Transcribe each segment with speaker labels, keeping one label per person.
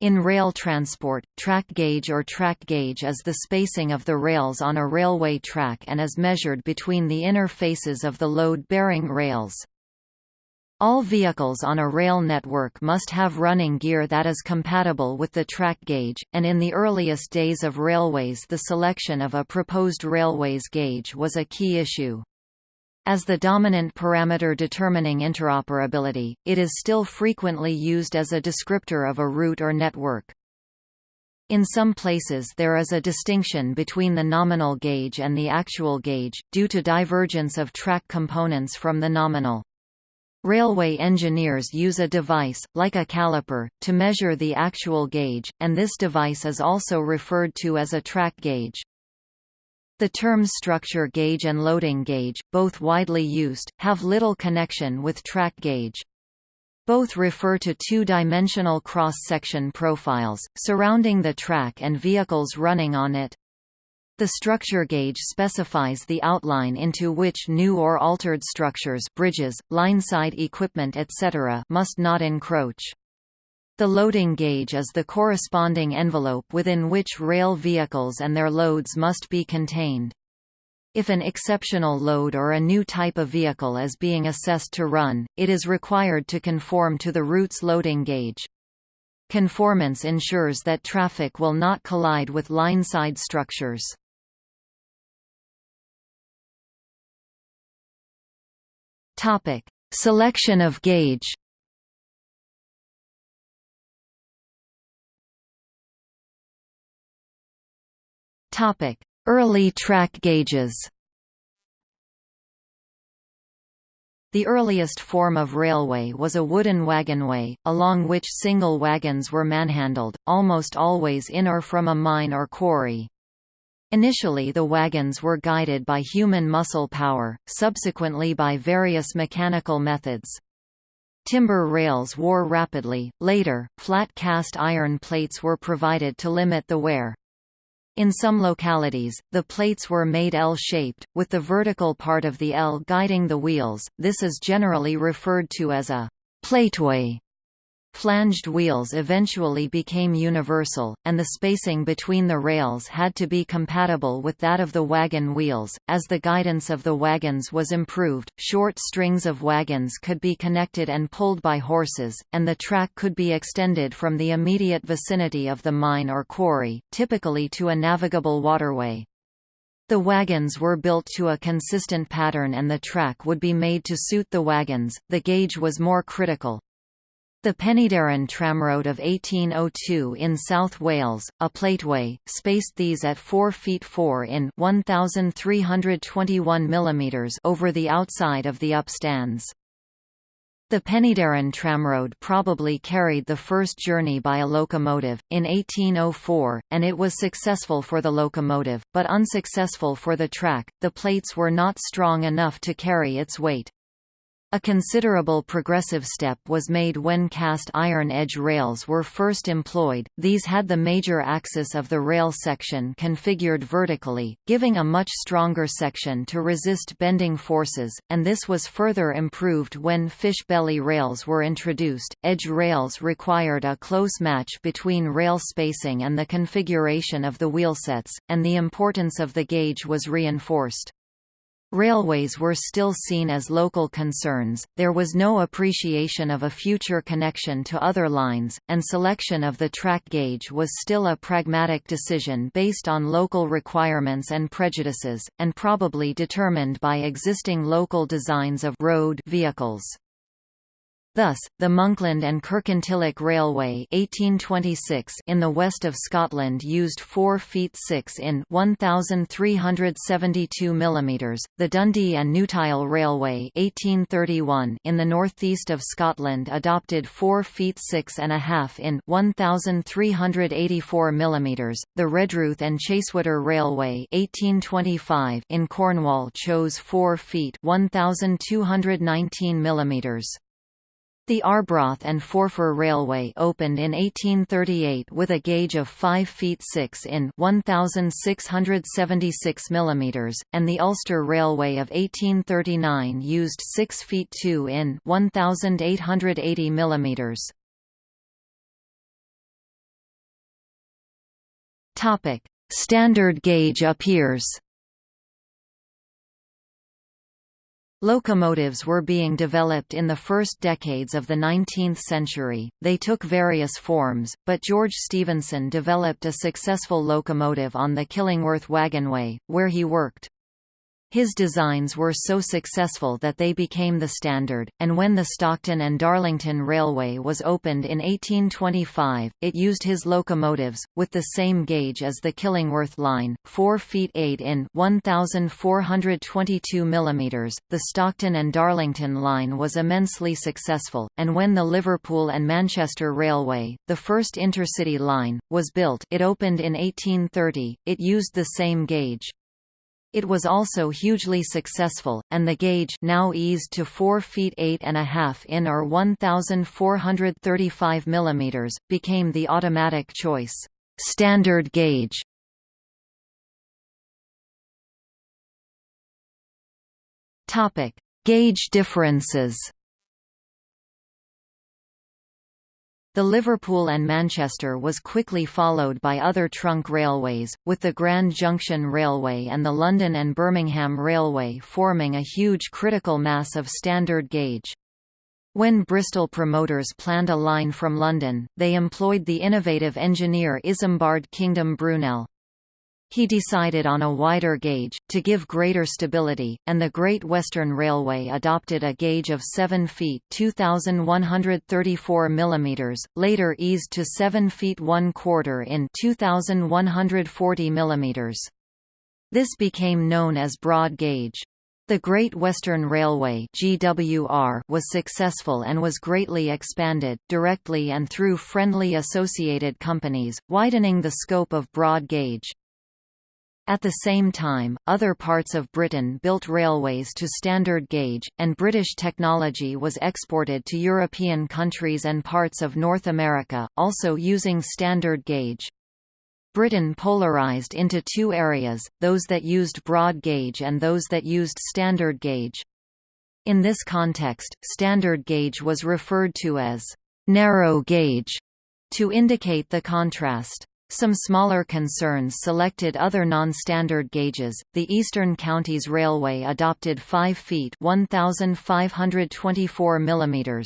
Speaker 1: In rail transport, track gauge or track gauge is the spacing of the rails on a railway track and is measured between the inner faces of the load-bearing rails. All vehicles on a rail network must have running gear that is compatible with the track gauge, and in the earliest days of railways the selection of a proposed railways gauge was a key issue. As the dominant parameter determining interoperability, it is still frequently used as a descriptor of a route or network. In some places there is a distinction between the nominal gauge and the actual gauge, due to divergence of track components from the nominal. Railway engineers use a device, like a caliper, to measure the actual gauge, and this device is also referred to as a track gauge. The terms structure gauge and loading gauge, both widely used, have little connection with track gauge. Both refer to two-dimensional cross-section profiles, surrounding the track and vehicles running on it. The structure gauge specifies the outline into which new or altered structures bridges, lineside equipment etc. must not encroach. The loading gauge is the corresponding envelope within which rail vehicles and their loads must be contained. If an exceptional load or a new type of vehicle is being assessed to run, it is required to conform to the route's loading gauge. Conformance ensures that traffic will not collide with line-side structures. Selection of gauge Early track gauges The earliest form of railway was a wooden wagonway, along which single wagons were manhandled, almost always in or from a mine or quarry. Initially the wagons were guided by human muscle power, subsequently by various mechanical methods. Timber rails wore rapidly, later, flat cast iron plates were provided to limit the wear. In some localities, the plates were made L-shaped, with the vertical part of the L guiding the wheels, this is generally referred to as a plateway. Flanged wheels eventually became universal, and the spacing between the rails had to be compatible with that of the wagon wheels. As the guidance of the wagons was improved, short strings of wagons could be connected and pulled by horses, and the track could be extended from the immediate vicinity of the mine or quarry, typically to a navigable waterway. The wagons were built to a consistent pattern and the track would be made to suit the wagons. The gauge was more critical, the Penydarren tramroad of 1802 in South Wales, a plateway, spaced these at 4 feet 4 in 1,321 mm over the outside of the upstands. The Penydarren tramroad probably carried the first journey by a locomotive, in 1804, and it was successful for the locomotive, but unsuccessful for the track, the plates were not strong enough to carry its weight. A considerable progressive step was made when cast iron edge rails were first employed, these had the major axis of the rail section configured vertically, giving a much stronger section to resist bending forces, and this was further improved when fish belly rails were introduced. Edge rails required a close match between rail spacing and the configuration of the wheelsets, and the importance of the gauge was reinforced. Railways were still seen as local concerns, there was no appreciation of a future connection to other lines, and selection of the track gauge was still a pragmatic decision based on local requirements and prejudices, and probably determined by existing local designs of road vehicles. Thus, the Monkland and Kirkintilloch Railway 1826 in the west of Scotland used 4 feet 6 in 1,372 mm, the Dundee and Newtyle Railway 1831 in the northeast of Scotland adopted 4 feet 6 and a half in 1,384 mm, the Redruth and Chasewater Railway 1825 in Cornwall chose 4 feet 1,219 mm. The Arbroath and Forfar Railway opened in 1838 with a gauge of 5 feet 6 in 1,676 mm, and the Ulster Railway of 1839 used 6 feet 2 in 1,880 mm. Standard gauge appears. Locomotives were being developed in the first decades of the 19th century, they took various forms, but George Stephenson developed a successful locomotive on the Killingworth Wagonway, where he worked. His designs were so successful that they became the standard, and when the Stockton and Darlington Railway was opened in 1825, it used his locomotives, with the same gauge as the Killingworth line, 4 feet 8 in 1,422 mm. The Stockton and Darlington line was immensely successful, and when the Liverpool and Manchester Railway, the first intercity line, was built it opened in 1830, it used the same gauge. It was also hugely successful, and the gauge now eased to 4 feet 8 and a half in or 1,435 mm, became the automatic choice standard gauge. Topic: Gauge differences. The Liverpool and Manchester was quickly followed by other trunk railways, with the Grand Junction Railway and the London and Birmingham Railway forming a huge critical mass of standard gauge. When Bristol promoters planned a line from London, they employed the innovative engineer Isambard Kingdom Brunel. He decided on a wider gauge, to give greater stability, and the Great Western Railway adopted a gauge of 7 feet 2,134 mm, later eased to 7 feet 1 quarter in 2,140 mm. This became known as broad gauge. The Great Western Railway GWR was successful and was greatly expanded, directly and through friendly associated companies, widening the scope of broad gauge. At the same time, other parts of Britain built railways to standard gauge, and British technology was exported to European countries and parts of North America, also using standard gauge. Britain polarized into two areas, those that used broad gauge and those that used standard gauge. In this context, standard gauge was referred to as narrow gauge to indicate the contrast. Some smaller concerns selected other non-standard gauges. The Eastern Counties Railway adopted 5 feet (1,524 mm).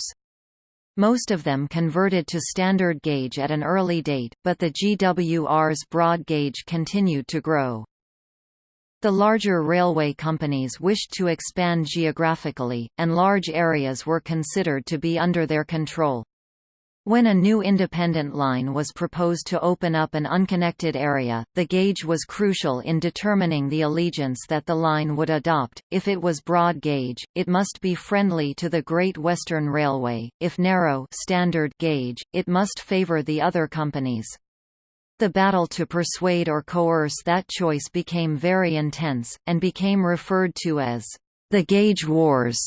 Speaker 1: Most of them converted to standard gauge at an early date, but the GWR's broad gauge continued to grow. The larger railway companies wished to expand geographically, and large areas were considered to be under their control. When a new independent line was proposed to open up an unconnected area, the gauge was crucial in determining the allegiance that the line would adopt. If it was broad gauge, it must be friendly to the Great Western Railway; if narrow standard gauge, it must favor the other companies. The battle to persuade or coerce that choice became very intense, and became referred to as the Gauge Wars.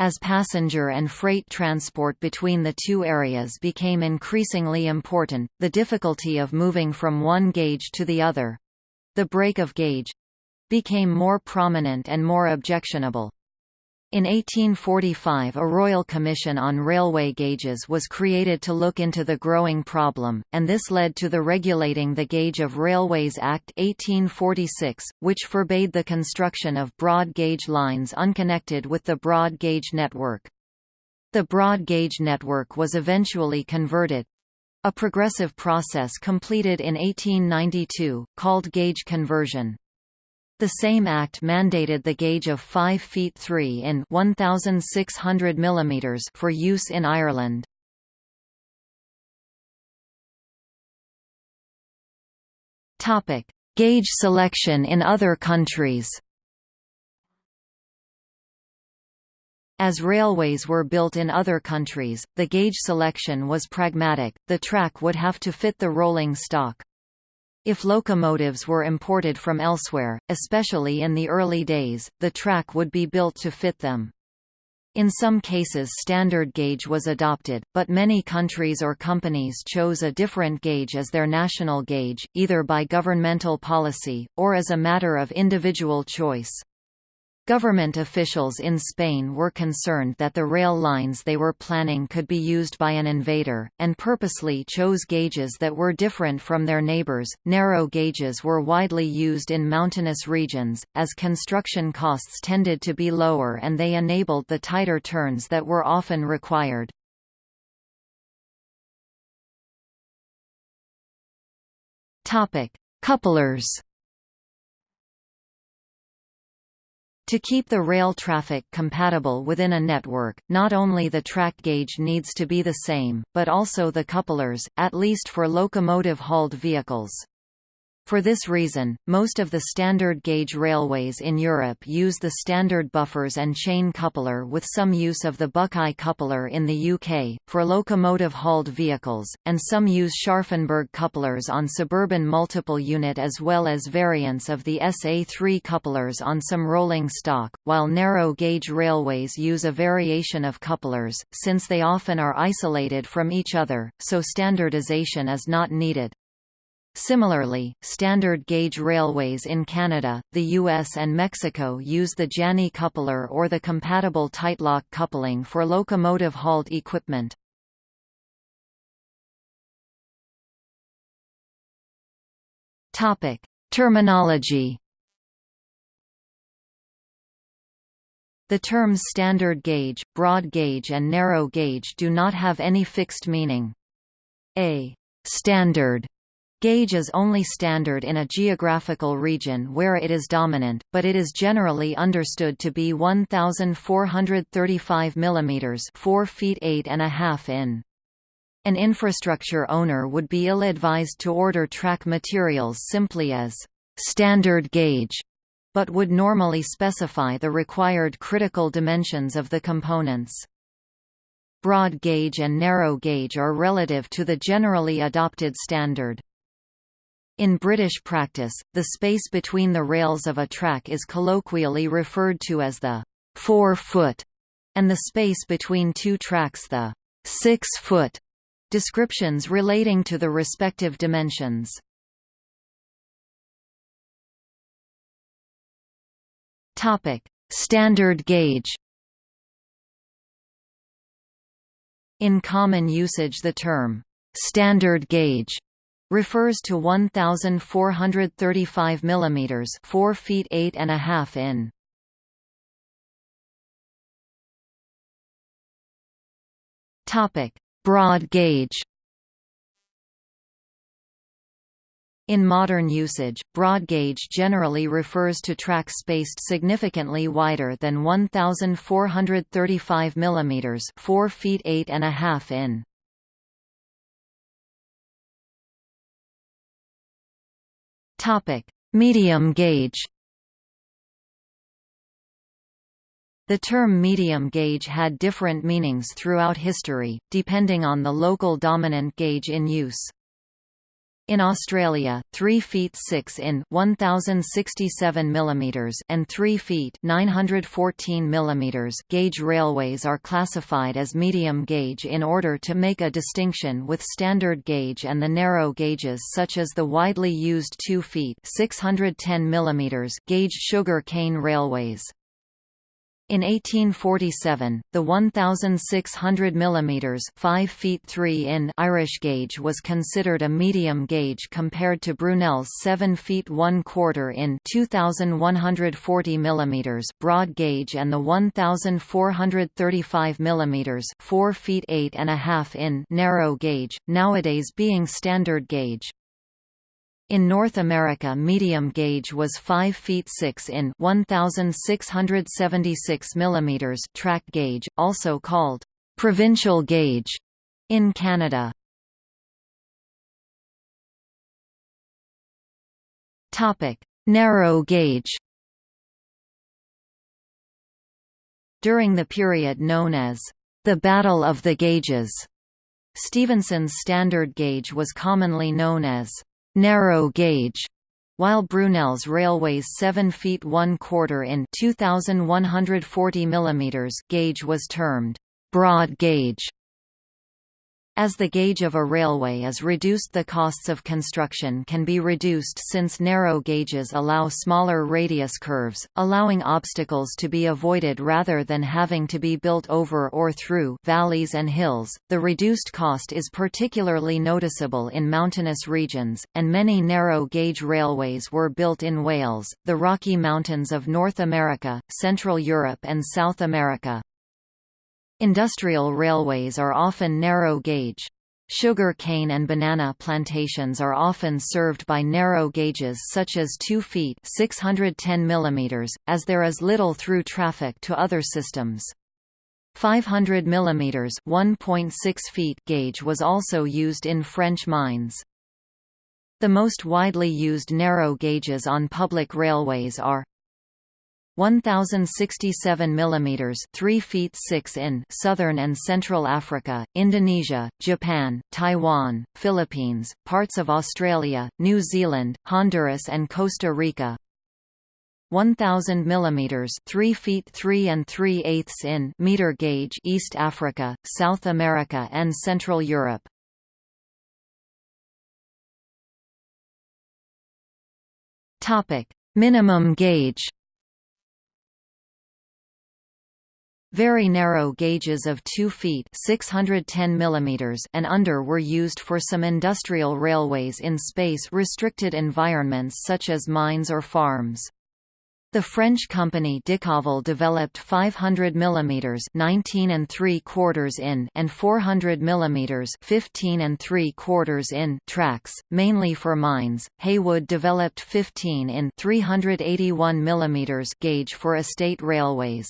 Speaker 1: As passenger and freight transport between the two areas became increasingly important, the difficulty of moving from one gauge to the other—the break of gauge—became more prominent and more objectionable. In 1845 a Royal Commission on Railway Gauges was created to look into the growing problem, and this led to the Regulating the Gauge of Railways Act 1846, which forbade the construction of broad gauge lines unconnected with the broad gauge network. The broad gauge network was eventually converted—a progressive process completed in 1892, called gauge conversion. The same act mandated the gauge of 5 feet 3 in 1600 mm for use in Ireland. Gauge selection in other countries. As railways were built in other countries, the gauge selection was pragmatic, the track would have to fit the rolling stock. If locomotives were imported from elsewhere, especially in the early days, the track would be built to fit them. In some cases standard gauge was adopted, but many countries or companies chose a different gauge as their national gauge, either by governmental policy, or as a matter of individual choice. Government officials in Spain were concerned that the rail lines they were planning could be used by an invader, and purposely chose gauges that were different from their neighbors. Narrow gauges were widely used in mountainous regions, as construction costs tended to be lower and they enabled the tighter turns that were often required. Couplers To keep the rail traffic compatible within a network, not only the track gauge needs to be the same, but also the couplers, at least for locomotive-hauled vehicles. For this reason, most of the standard gauge railways in Europe use the standard buffers and chain coupler with some use of the Buckeye coupler in the UK, for locomotive-hauled vehicles, and some use Scharfenberg couplers on suburban multiple unit as well as variants of the SA3 couplers on some rolling stock, while narrow gauge railways use a variation of couplers, since they often are isolated from each other, so standardization is not needed. Similarly, standard gauge railways in Canada, the US and Mexico use the Janney coupler or the compatible Tightlock coupling for locomotive-hauled equipment. Topic: Terminology The terms standard gauge, broad gauge and narrow gauge do not have any fixed meaning. A «standard» Gauge is only standard in a geographical region where it is dominant, but it is generally understood to be 1435 mm 4 feet 8 and a half in. An infrastructure owner would be ill-advised to order track materials simply as standard gauge, but would normally specify the required critical dimensions of the components. Broad gauge and narrow gauge are relative to the generally adopted standard. In British practice, the space between the rails of a track is colloquially referred to as the four-foot, and the space between two tracks the six-foot, descriptions relating to the respective dimensions. Topic: Standard gauge In common usage the term, standard gauge refers to 1435 mm 4 feet 8 and a half in. Topic: Broad gauge. In modern usage, broad gauge generally refers to track spaced significantly wider than 1435 mm 4 feet 8 and a half in. Topic: Medium gauge. The term medium gauge had different meanings throughout history, depending on the local dominant gauge in use. In Australia, 3 feet 6 in 1067 mm and 3 feet 914 mm gauge railways are classified as medium gauge in order to make a distinction with standard gauge and the narrow gauges such as the widely used 2 feet 610 mm gauge sugar cane railways. In 1847, the 1,600 mm 5 feet 3 in Irish gauge was considered a medium gauge compared to Brunel's 7 feet 1 quarter in 2,140 mm broad gauge and the 1,435 mm 4 feet 8 and a half in narrow gauge, nowadays being standard gauge. In North America medium gauge was 5 feet 6 in 1676 mm track gauge, also called provincial gauge in Canada. Narrow gauge. During the period known as the Battle of the Gauges, Stephenson's standard gauge was commonly known as narrow gauge, while Brunel's railway's 7 feet 1 quarter in 2140 mm gauge was termed broad gauge. As the gauge of a railway is reduced the costs of construction can be reduced since narrow gauges allow smaller radius curves, allowing obstacles to be avoided rather than having to be built over or through valleys and hills. The reduced cost is particularly noticeable in mountainous regions, and many narrow gauge railways were built in Wales, the Rocky Mountains of North America, Central Europe and South America. Industrial railways are often narrow gauge. Sugar cane and banana plantations are often served by narrow gauges such as 2 feet 610 mm, as there is little through traffic to other systems. 500 mm 1.6 feet gauge was also used in French mines. The most widely used narrow gauges on public railways are 1067 mm 3 feet 6 in Southern and Central Africa, Indonesia, Japan, Taiwan, Philippines, parts of Australia, New Zealand, Honduras and Costa Rica. 1000 mm 3 feet 3 and 3 eighths in meter gauge East Africa, South America and Central Europe. Topic: Minimum gauge Very narrow gauges of 2 feet 610 mm and under were used for some industrial railways in space-restricted environments such as mines or farms. The French company Decauville developed 500 mm 19 and 3 quarters in and 400 mm 15 and 3 quarters in tracks, mainly for mines. Heywood developed 15 in 381 mm gauge for estate railways.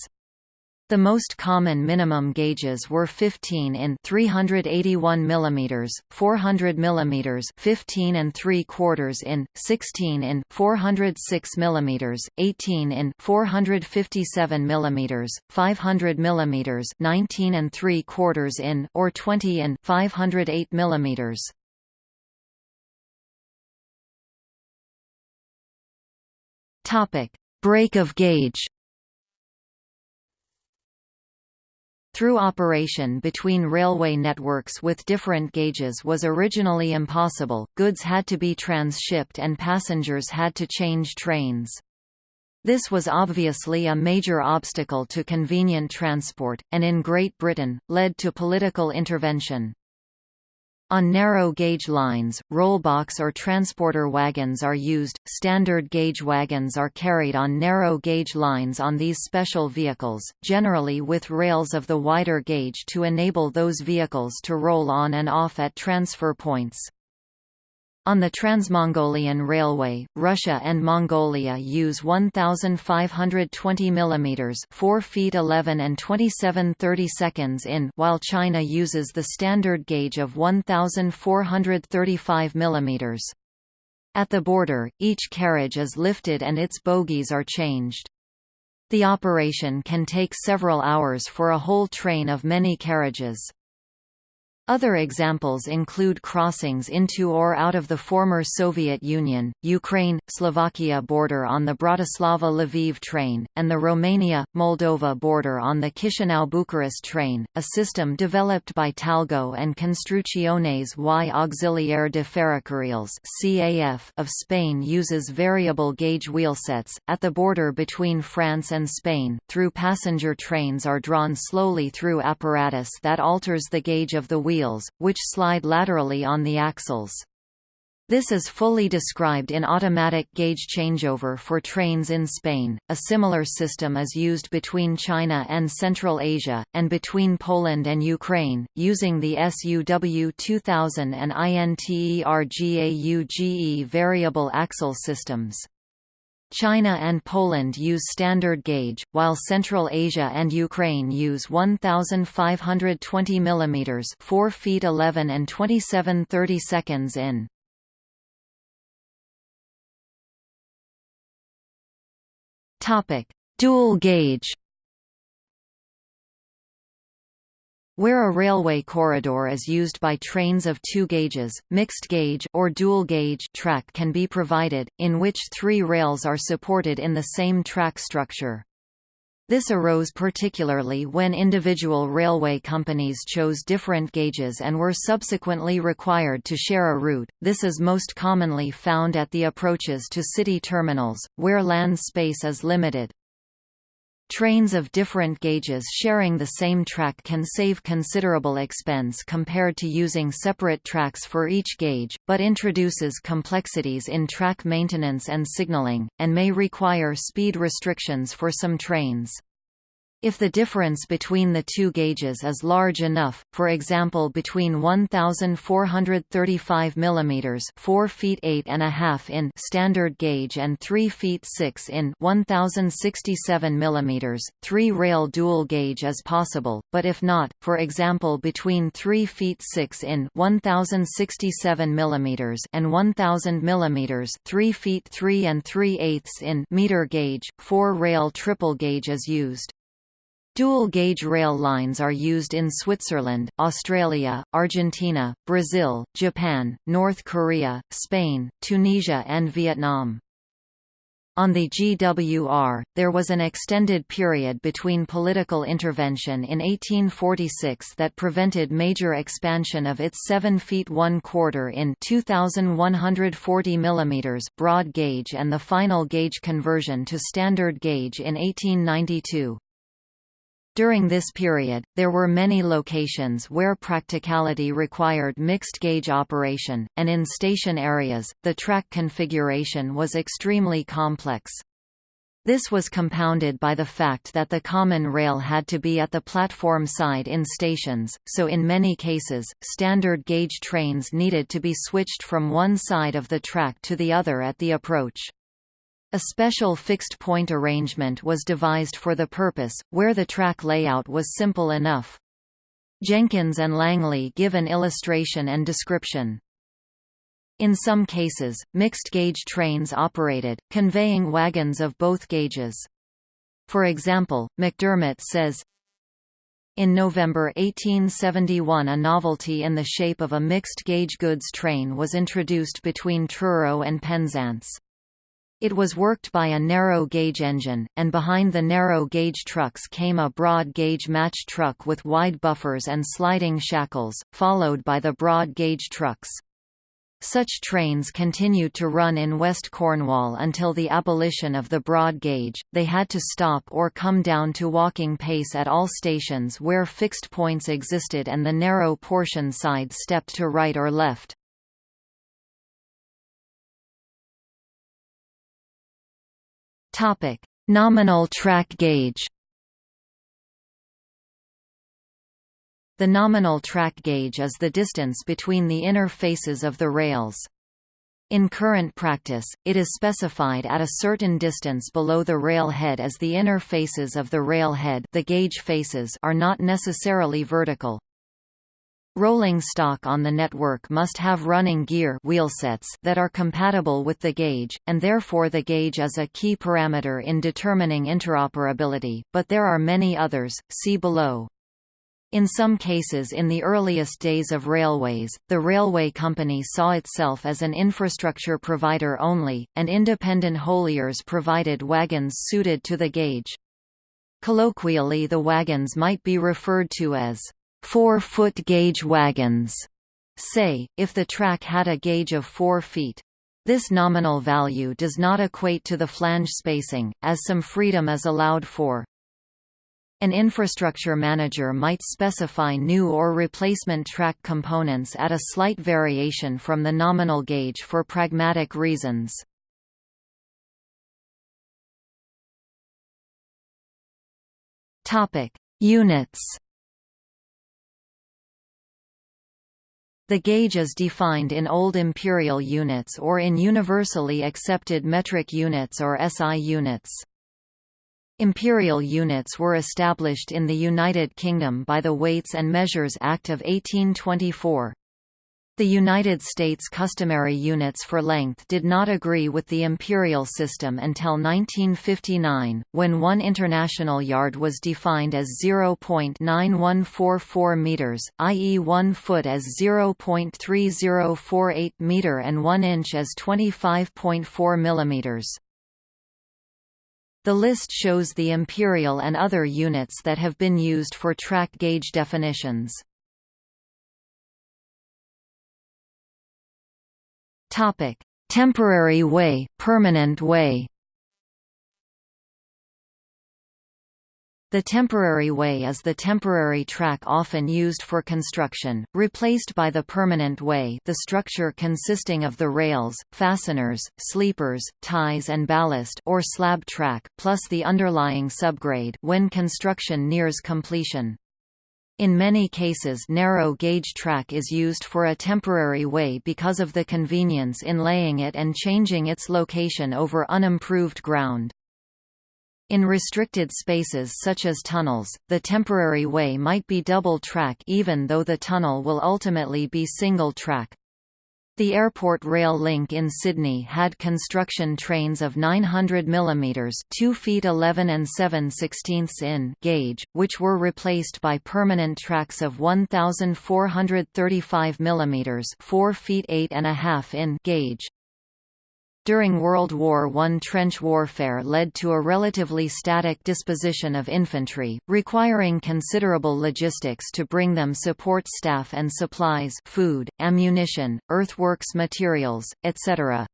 Speaker 1: The most common minimum gauges were 15 in 381 mm, 400 mm, 15 and 3 quarters in, 16 in 406 mm, 18 in 457 mm, 500 mm, 19 and 3 quarters in, or 20 in 508 mm. Topic: Break of gauge. Through operation between railway networks with different gauges was originally impossible, goods had to be transshipped and passengers had to change trains. This was obviously a major obstacle to convenient transport, and in Great Britain, led to political intervention. On narrow gauge lines, rollbox or transporter wagons are used. Standard gauge wagons are carried on narrow gauge lines on these special vehicles, generally with rails of the wider gauge to enable those vehicles to roll on and off at transfer points. On the Transmongolian Railway, Russia and Mongolia use 1520 mm 4 feet 11 and 27 30 seconds in while China uses the standard gauge of 1435 mm. At the border, each carriage is lifted and its bogies are changed. The operation can take several hours for a whole train of many carriages. Other examples include crossings into or out of the former Soviet Union, Ukraine, Slovakia border on the Bratislava-Lviv train, and the Romania-Moldova border on the Chisinau-Bucharest train. A system developed by Talgo and Construcciones y Auxiliar de Ferrocarriles of Spain uses variable gauge wheelsets at the border between France and Spain. Through passenger trains are drawn slowly through apparatus that alters the gauge of the wheel wheels, which slide laterally on the axles. This is fully described in automatic gauge changeover for trains in Spain. A similar system is used between China and Central Asia, and between Poland and Ukraine, using the SUW 2000 and INTERGAUGE variable axle systems. China and Poland use standard gauge, while Central Asia and Ukraine use 1520 mm 4 feet 11 and 27 30 seconds in. Dual gauge Where a railway corridor is used by trains of two gauges, mixed gauge or dual gauge track can be provided, in which three rails are supported in the same track structure. This arose particularly when individual railway companies chose different gauges and were subsequently required to share a route. This is most commonly found at the approaches to city terminals, where land space is limited. Trains of different gauges sharing the same track can save considerable expense compared to using separate tracks for each gauge, but introduces complexities in track maintenance and signaling, and may require speed restrictions for some trains. If the difference between the two gauges is large enough, for example between 1435 mm 4 feet 8 and a half in standard gauge and 3 feet 6 in 1067 mm, three-rail dual gauge is possible, but if not, for example between 3 feet 6 in 1067 mm and 1000 mm 3 feet 3 and 3 eighths in meter gauge, four-rail triple gauge is used. Dual-gauge rail lines are used in Switzerland, Australia, Argentina, Brazil, Japan, North Korea, Spain, Tunisia and Vietnam. On the GWR, there was an extended period between political intervention in 1846 that prevented major expansion of its 7 feet 1 quarter in 2140 mm broad gauge and the final gauge conversion to standard gauge in 1892. During this period, there were many locations where practicality required mixed-gauge operation, and in station areas, the track configuration was extremely complex. This was compounded by the fact that the common rail had to be at the platform side in stations, so in many cases, standard gauge trains needed to be switched from one side of the track to the other at the approach. A special fixed-point arrangement was devised for the purpose, where the track layout was simple enough. Jenkins and Langley give an illustration and description. In some cases, mixed-gauge trains operated, conveying wagons of both gauges. For example, MacDermot says, in November 1871 a novelty in the shape of a mixed-gauge goods train was introduced between Truro and Penzance. It was worked by a narrow-gauge engine, and behind the narrow-gauge trucks came a broad-gauge match truck with wide buffers and sliding shackles, followed by the broad-gauge trucks. Such trains continued to run in West Cornwall until the abolition of the broad gauge. They had to stop or come down to walking pace at all stations where fixed points existed and the narrow portion side stepped to right or left. Topic: Nominal track gauge. The nominal track gauge is the distance between the inner faces of the rails. In current practice, it is specified at a certain distance below the rail head as the inner faces of the rail head the gauge faces are not necessarily vertical. Rolling stock on the network must have running gear wheelsets that are compatible with the gauge, and therefore the gauge is a key parameter in determining interoperability, but there are many others, see below. In some cases in the earliest days of railways, the railway company saw itself as an infrastructure provider only, and independent hauliers provided wagons suited to the gauge. Colloquially the wagons might be referred to as four-foot gauge wagons, say, if the track had a gauge of 4 feet. This nominal value does not equate to the flange spacing, as some freedom is allowed for. An infrastructure manager might specify new or replacement track components at a slight variation from the nominal gauge for pragmatic reasons. Units The gauge is defined in Old Imperial units or in universally accepted metric units or SI units. Imperial units were established in the United Kingdom by the Weights and Measures Act of 1824. The United States customary units for length did not agree with the imperial system until 1959, when one international yard was defined as 0.9144 meters, i.e. 1 foot as 0.3048 meter and 1 inch as 25.4 millimeters. The list shows the imperial and other units that have been used for track gauge definitions. Topic: Temporary way, permanent way. The temporary way is the temporary track often used for construction, replaced by the permanent way the structure consisting of the rails, fasteners, sleepers, ties and ballast or slab track, plus the underlying subgrade when construction nears completion. In many cases narrow gauge track is used for a temporary way because of the convenience in laying it and changing its location over unimproved ground. In restricted spaces such as tunnels, the temporary way might be double track even though the tunnel will ultimately be single track. The airport rail link in Sydney had construction trains of 900 mm 2 feet 11 and 7 16ths in gauge, which were replaced by permanent tracks of 1435 mm 4 feet 8 and a half in gauge. During World War I trench warfare led to a relatively static disposition of infantry, requiring considerable logistics to bring them support staff and supplies food, ammunition, earthworks materials, etc.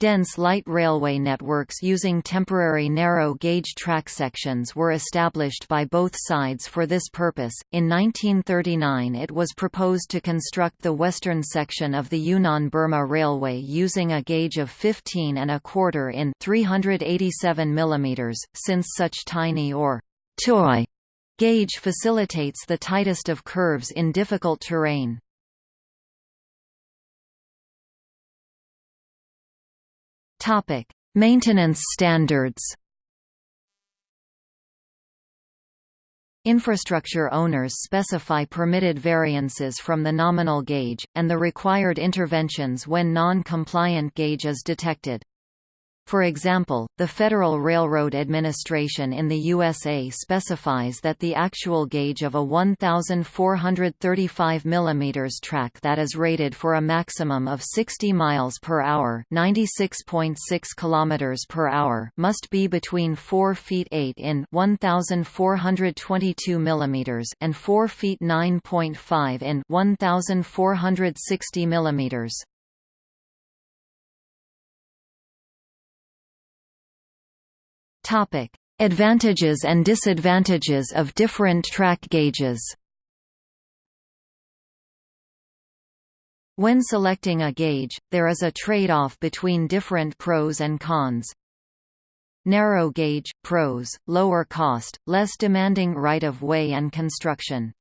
Speaker 1: Dense light railway networks using temporary narrow-gauge track sections were established by both sides for this purpose. In 1939 it was proposed to construct the western section of the Yunnan-Burma Railway using a gauge of 15 and a quarter in 387 mm, since such tiny or toy gauge facilitates the tightest of curves in difficult terrain. Topic: Maintenance standards. Infrastructure owners specify permitted variances from the nominal gauge, and the required interventions when non-compliant gauge is detected. For example, the Federal Railroad Administration in the USA specifies that the actual gauge of a 1,435 mm track that is rated for a maximum of 60 miles per hour (96.6 km per hour) must be between 4 feet 8 in 1,422 mm and 4 feet 9.5 in 1,460 mm. Topic: Advantages and disadvantages of different track gauges. When selecting a gauge, there is a trade-off between different pros and cons. Narrow gauge, pros, lower cost, less demanding right-of-way and construction.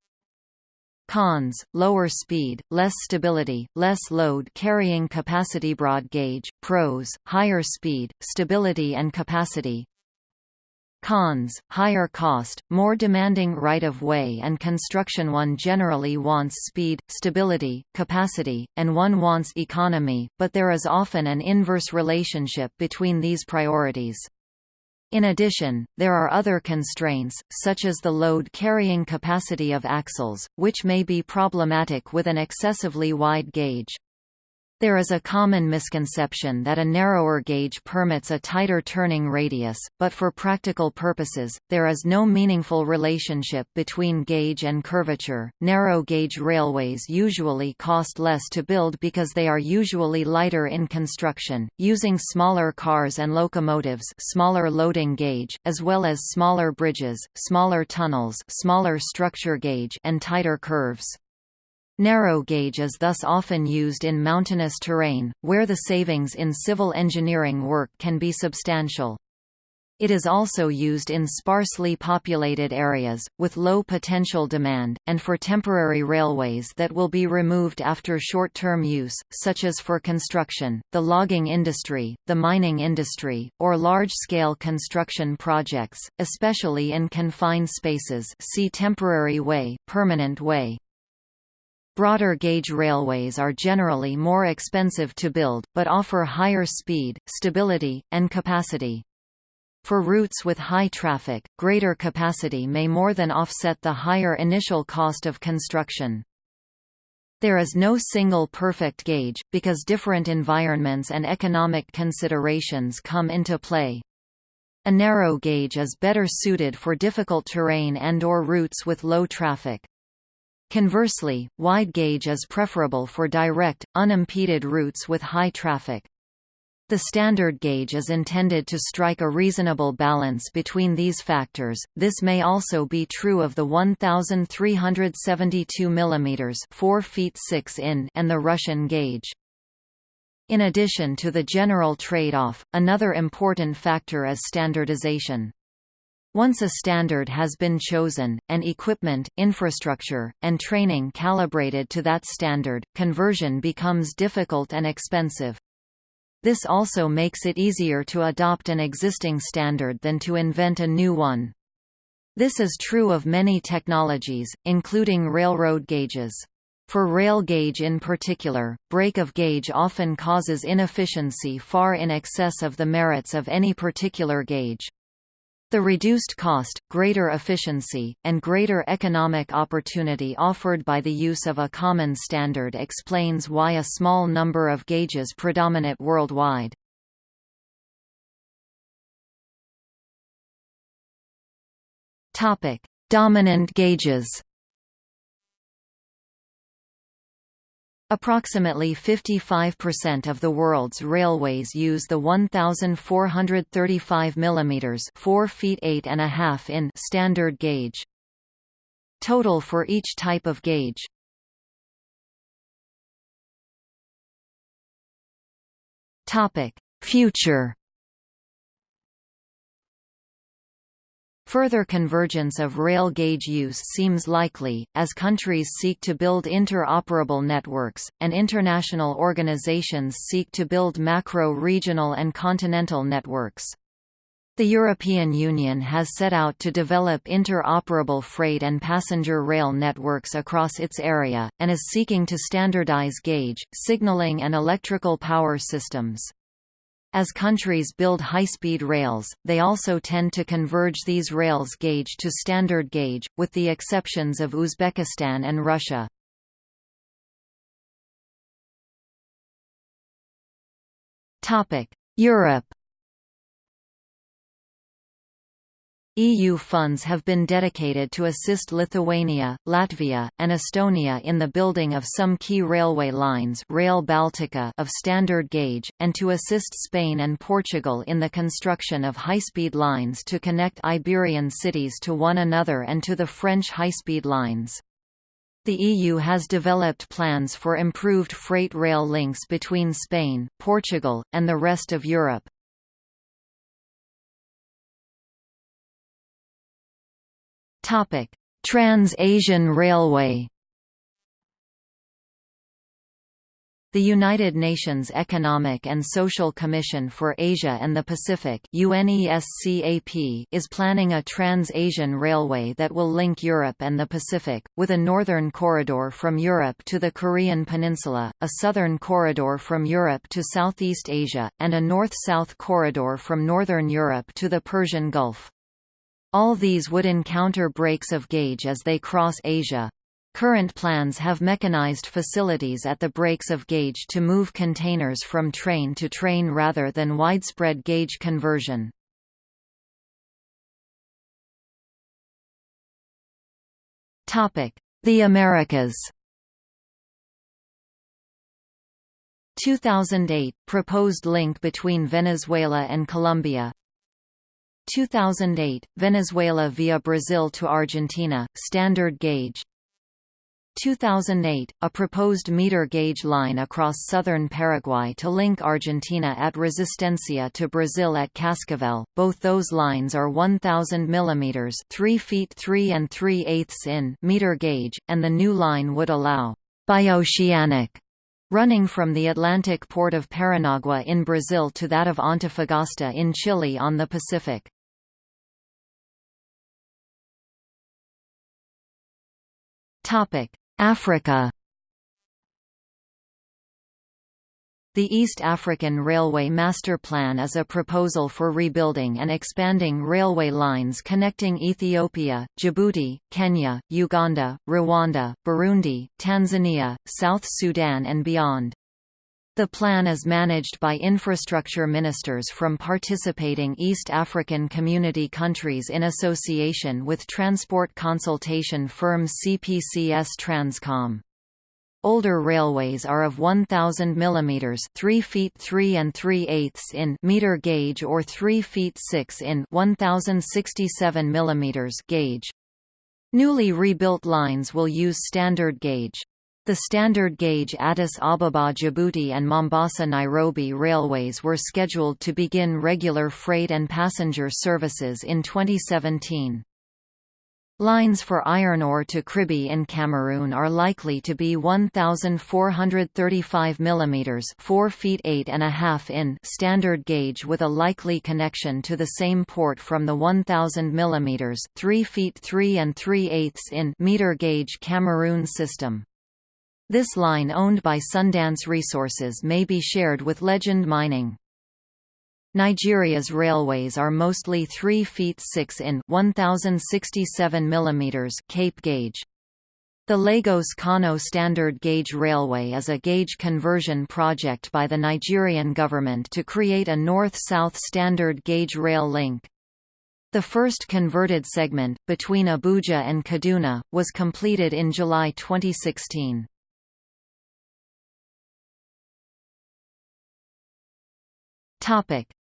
Speaker 1: Cons, lower speed, less stability, less load carrying capacity broad gauge, pros, higher speed, stability and capacity, Cons, higher cost, more demanding right-of-way and construction One generally wants speed, stability, capacity, and one wants economy, but there is often an inverse relationship between these priorities. In addition, there are other constraints, such as the load-carrying capacity of axles, which may be problematic with an excessively wide gauge. There is a common misconception that a narrower gauge permits a tighter turning radius, but for practical purposes, there is no meaningful relationship between gauge and curvature. Narrow gauge railways usually cost less to build because they are usually lighter in construction, using smaller cars and locomotives, smaller loading gauge, as well as smaller bridges, smaller tunnels, smaller structure gauge, and tighter curves. Narrow gauge is thus often used in mountainous terrain, where the savings in civil engineering work can be substantial. It is also used in sparsely populated areas, with low potential demand, and for temporary railways that will be removed after short-term use, such as for construction, the logging industry, the mining industry, or large-scale construction projects, especially in confined spaces see temporary way, permanent way. Broader gauge railways are generally more expensive to build, but offer higher speed, stability, and capacity. For routes with high traffic, greater capacity may more than offset the higher initial cost of construction. There is no single perfect gauge, because different environments and economic considerations come into play. A narrow gauge is better suited for difficult terrain and or routes with low traffic. Conversely, wide gauge is preferable for direct, unimpeded routes with high traffic. The standard gauge is intended to strike a reasonable balance between these factors. This may also be true of the 1372 mm 4 feet 6 in and the Russian gauge. In addition to the general trade-off, another important factor is standardization. Once a standard has been chosen, and equipment, infrastructure, and training calibrated to that standard, conversion becomes difficult and expensive. This also makes it easier to adopt an existing standard than to invent a new one. This is true of many technologies, including railroad gauges. For rail gauge in particular, break of gauge often causes inefficiency far in excess of the merits of any particular gauge. The reduced cost, greater efficiency, and greater economic opportunity offered by the use of a common standard explains why a small number of gauges predominate worldwide. Dominant gauges Approximately 55% of the world's railways use the 1435 mm 4 feet 8 and a half in standard gauge. Total for each type of gauge. Topic: Future Further convergence of rail gauge use seems likely, as countries seek to build interoperable networks, and international organizations seek to build macro-regional and continental networks. The European Union has set out to develop interoperable freight and passenger rail networks across its area, and is seeking to standardize gauge, signaling and electrical power systems. As countries build high-speed rails, they also tend to converge these rails gauge to standard gauge, with the exceptions of Uzbekistan and Russia. Europe EU funds have been dedicated to assist Lithuania, Latvia, and Estonia in the building of some key railway lines Rail Baltica of standard gauge, and to assist Spain and Portugal in the construction of high-speed lines to connect Iberian cities to one another and to the French high-speed lines. The EU has developed plans for improved freight rail links between Spain, Portugal, and the rest of Europe. Trans-Asian Railway The United Nations Economic and Social Commission for Asia and the Pacific is planning a trans-Asian railway that will link Europe and the Pacific, with a northern corridor from Europe to the Korean peninsula, a southern corridor from Europe to Southeast Asia, and a north-south corridor from northern Europe to the Persian Gulf. All these would encounter breaks of gauge as they cross Asia. Current plans have mechanized facilities at the breaks of gauge to move containers from train to train rather than widespread gauge conversion. The Americas 2008 – Proposed link between Venezuela and Colombia 2008 Venezuela via Brazil to Argentina standard gauge 2008 a proposed meter gauge line across southern Paraguay to link Argentina at Resistencia to Brazil at Cascavel both those lines are 1000 mm 3 feet 3 and 3 eighths in meter gauge and the new line would allow bioceanic running from the Atlantic port of Paranagua in Brazil to that of Antofagasta in Chile on the Pacific. Africa The East African Railway Master Plan is a proposal for rebuilding and expanding railway lines connecting Ethiopia, Djibouti, Kenya, Uganda, Rwanda, Burundi, Tanzania, South Sudan and beyond. The plan is managed by infrastructure ministers from participating East African community countries in association with transport consultation firm CPCS Transcom. Older railways are of 1000 mm 3 feet 3 and 3 eighths in meter gauge or 3 feet 6 in 1067 mm gauge. Newly rebuilt lines will use standard gauge. The standard gauge Addis Ababa Djibouti and Mombasa Nairobi railways were scheduled to begin regular freight and passenger services in 2017. Lines for iron ore to Kribi in Cameroon are likely to be 1,435 mm 4 feet 8 and a half in standard gauge with a likely connection to the same port from the 1,000 mm 3 feet 3 and 3 eighths in meter gauge Cameroon system. This line owned by Sundance Resources may be shared with Legend Mining. Nigeria's railways are mostly 3 feet 6 in 1067 mm Cape gauge. The Lagos-Kano Standard Gauge Railway is a gauge conversion project by the Nigerian government to create a north-south standard gauge rail link. The first converted segment, between Abuja and Kaduna, was completed in July 2016.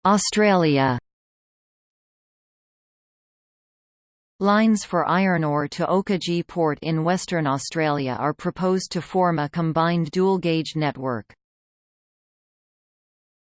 Speaker 1: Australia Lines for iron ore to Oakajee Port in Western Australia are proposed to form a combined dual-gauge network.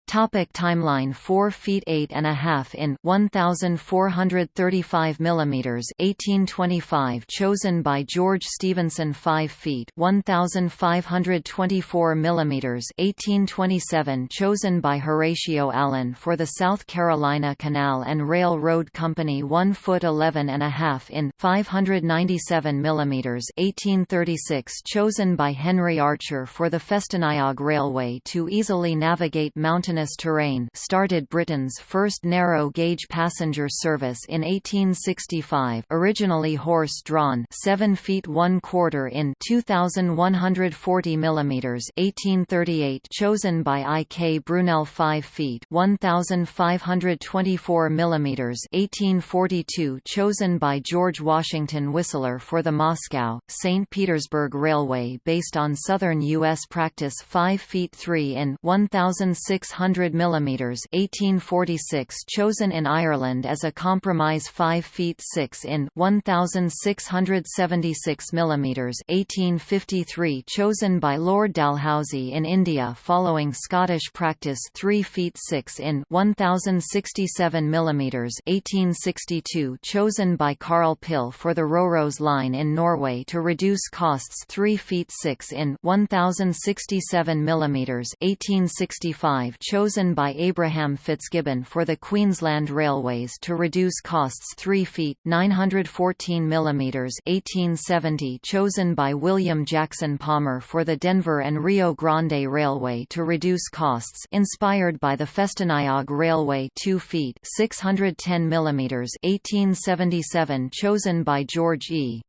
Speaker 1: Topic timeline 4 feet 8 and a half in 1435 millimeters 1825 chosen by George Stephenson 5 feet 1524 millimeters 1827 chosen by Horatio Allen for the South Carolina Canal and Railroad Company 1 foot 11 and a half in 597 millimeters 1836 chosen by Henry Archer for the Festiniog Railway to easily navigate mountain mountainous terrain started Britain's first narrow-gauge passenger service in 1865 originally horse-drawn 7 feet 1 quarter in 2140 mm 1838 chosen by I. K. Brunel 5 feet 1524 mm 1842 chosen by George Washington Whistler for the Moscow, St. Petersburg Railway based on southern U.S. practice 5 feet 3 in 1600 100 mm 1846 chosen in Ireland as a compromise 5 feet 6 in 1676 mm 1853 chosen by Lord Dalhousie in India following Scottish practice 3 feet 6 in 1067 mm 1862 chosen by Carl Pihl for the Røros line in Norway to reduce costs 3 feet 6 in 1067 mm 1865 chosen by Abraham Fitzgibbon for the Queensland Railways to reduce costs 3 feet 914 mm 1870 chosen by William Jackson Palmer for the Denver and Rio Grande Railway to reduce costs inspired by the Festiniog Railway 2 feet 610 mm 1877 chosen by George E.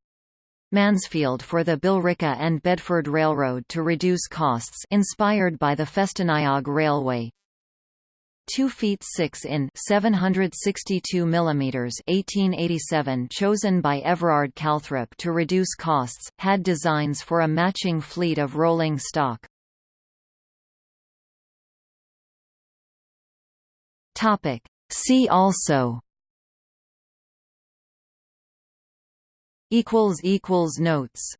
Speaker 1: Mansfield for the Billerica and Bedford Railroad to reduce costs inspired by the Festiniog Railway. 2 feet 6 in 762 millimeters 1887 chosen by Everard Calthrop to reduce costs had designs for a matching fleet of rolling stock. Topic. See also equals equals notes